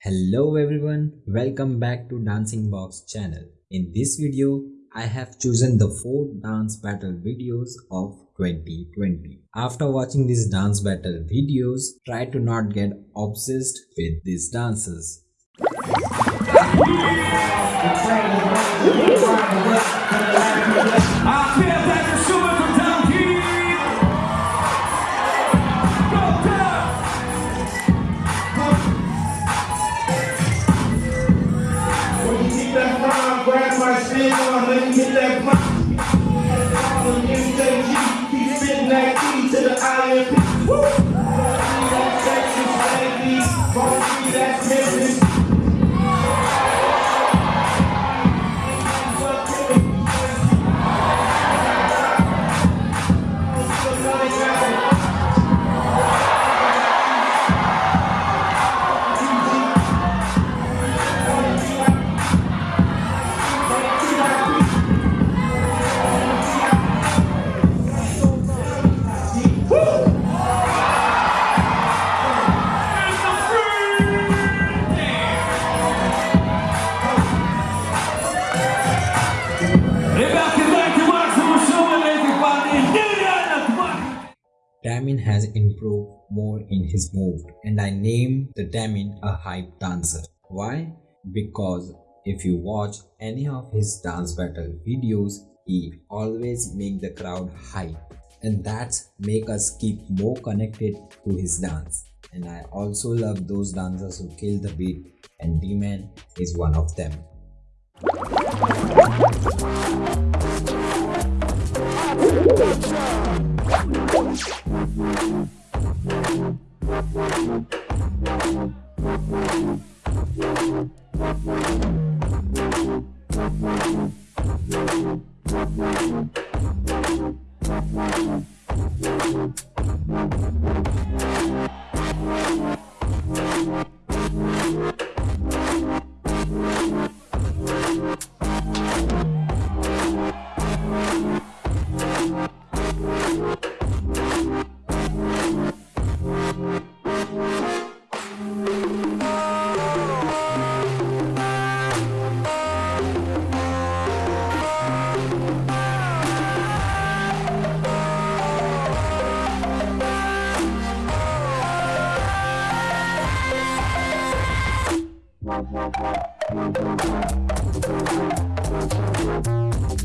Hello everyone, welcome back to Dancing Box channel. In this video, I have chosen the 4 dance battle videos of 2020. After watching these dance battle videos, try to not get obsessed with these dances. Woo! Damin has improved more in his move and I named the Damin a hype dancer. Why? Because if you watch any of his dance battle videos, he always make the crowd hype and that's make us keep more connected to his dance. And I also love those dancers who kill the beat and D-Man is one of them. Thank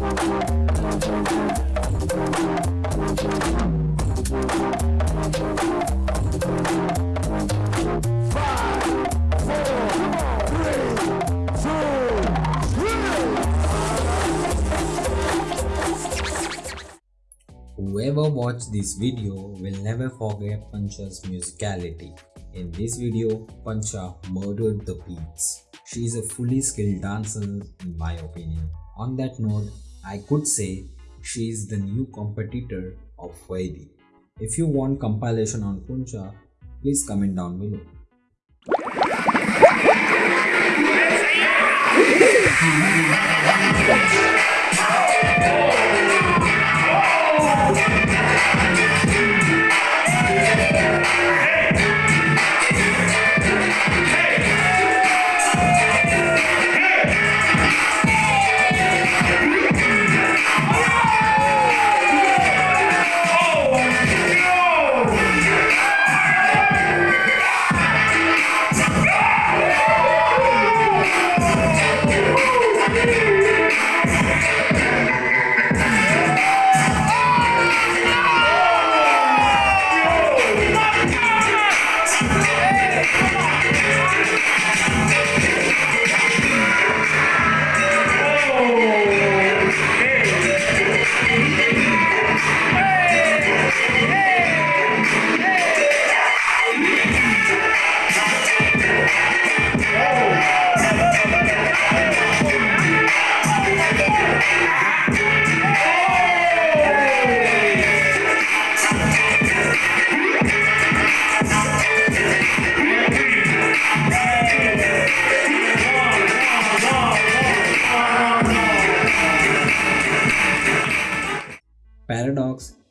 Whoever watched this video will never forget Pancha's musicality. In this video, Pancha murdered the beats. She is a fully skilled dancer in my opinion. On that note, I could say she is the new competitor of Vaidi. If you want compilation on Puncha, please comment down below. Paradox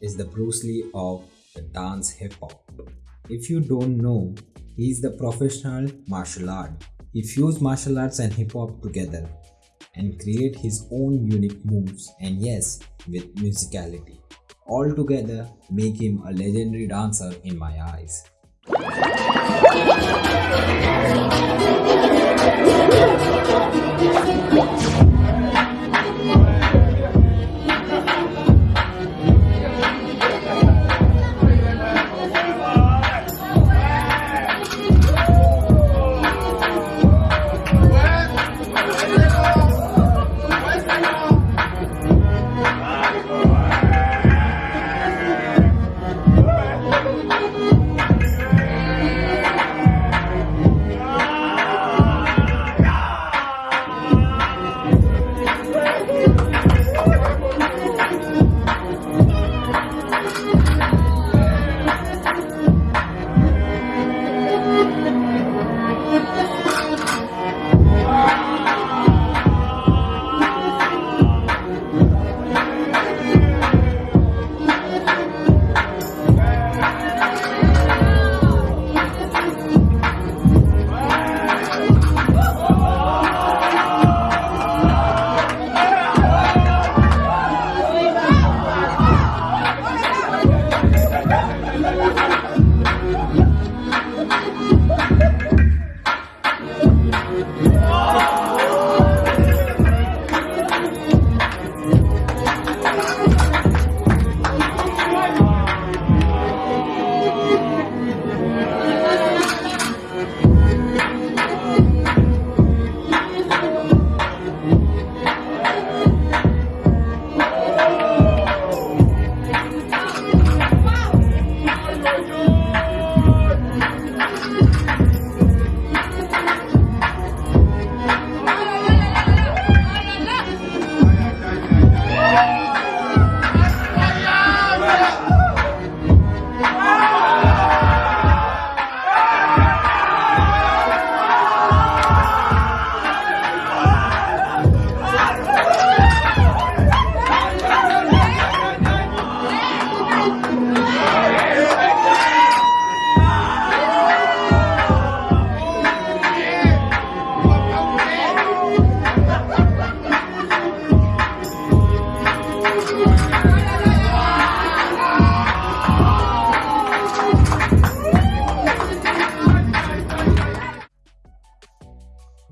is the Bruce Lee of the dance hip hop. If you don't know, he is the professional martial art He fused martial arts and hip hop together and create his own unique moves and yes, with musicality. All together make him a legendary dancer in my eyes.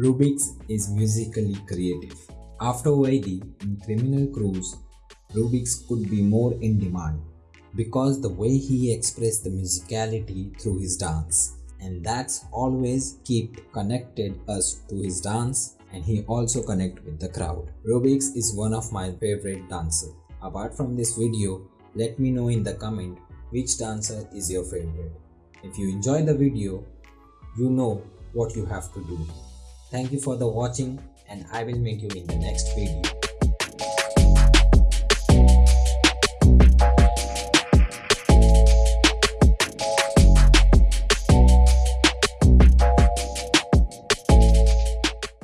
Rubix is musically creative. After Vaidi in Criminalz Crew, Rubix could be more in demand because the way he expressed the musicality through his dance and that's always keep connected us to his dance and he also connect with the crowd. Rubix is one of my favorite dancer. Apart from this video, let me know in the comment which dancer is your favorite. If you enjoy the video, you know what you have to do. Thank you for the watching and I will meet you in the next video.